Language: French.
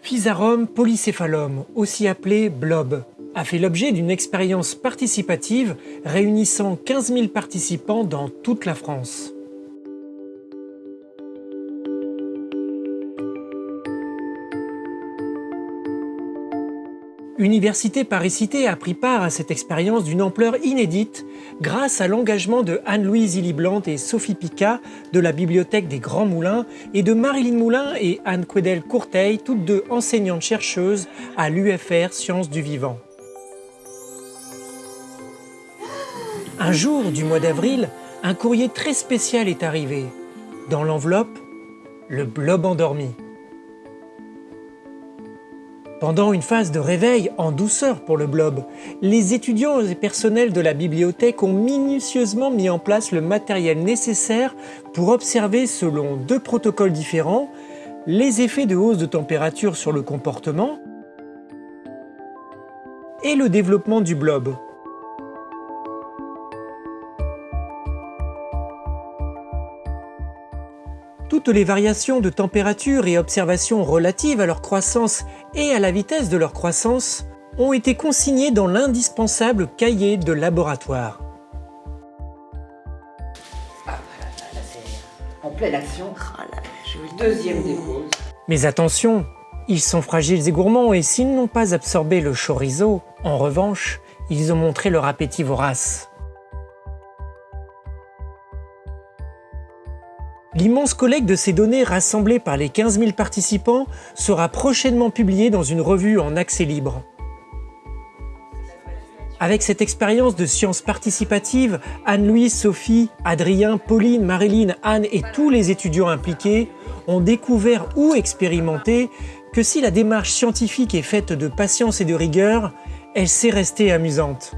Physarum polycéphalum, aussi appelé blob, a fait l'objet d'une expérience participative réunissant 15 000 participants dans toute la France. Université Paris-Cité a pris part à cette expérience d'une ampleur inédite grâce à l'engagement de Anne-Louise Illiblante et Sophie Picat de la Bibliothèque des Grands Moulins et de Marilyn Moulin et Anne Quedel Courteil, toutes deux enseignantes-chercheuses à l'UFR Sciences du Vivant. Un jour du mois d'avril, un courrier très spécial est arrivé. Dans l'enveloppe, le blob endormi. Pendant une phase de réveil en douceur pour le blob, les étudiants et personnels de la bibliothèque ont minutieusement mis en place le matériel nécessaire pour observer selon deux protocoles différents les effets de hausse de température sur le comportement et le développement du blob. Toutes les variations de température et observations relatives à leur croissance et à la vitesse de leur croissance ont été consignées dans l'indispensable cahier de laboratoire. Ah, là, en pleine action. Deuxième dépose. Mais attention, ils sont fragiles et gourmands et s'ils n'ont pas absorbé le chorizo, en revanche, ils ont montré leur appétit vorace. L'immense collecte de ces données rassemblées par les 15 000 participants sera prochainement publiée dans une revue en accès libre. Avec cette expérience de sciences participatives, Anne-Louise, Sophie, Adrien, Pauline, Marilyn, Anne et tous les étudiants impliqués ont découvert ou expérimenté que si la démarche scientifique est faite de patience et de rigueur, elle sait rester amusante.